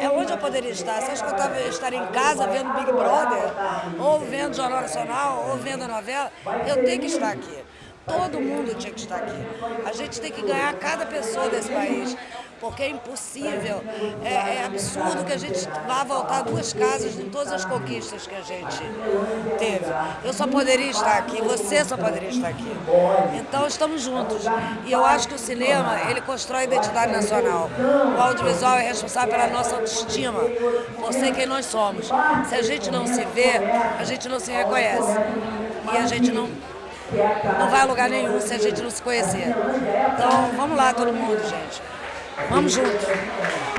É onde eu poderia estar. Você acha que eu tava, estaria em casa vendo Big Brother, ou vendo Jornal Nacional, ou vendo a novela? Eu tenho que estar aqui. Todo mundo tinha que estar aqui. A gente tem que ganhar cada pessoa desse país, porque é impossível, é, é absurdo que a gente vá voltar duas casas em todas as conquistas que a gente teve. Eu só poderia estar aqui, você só poderia estar aqui. Então estamos juntos. E eu acho que o cinema, ele constrói a identidade nacional. O audiovisual é responsável pela nossa autoestima, por ser quem nós somos. Se a gente não se vê, a gente não se reconhece. E a gente não não vai a lugar nenhum se a gente não se conhecer. Então, vamos lá todo mundo, gente. Vamos junto.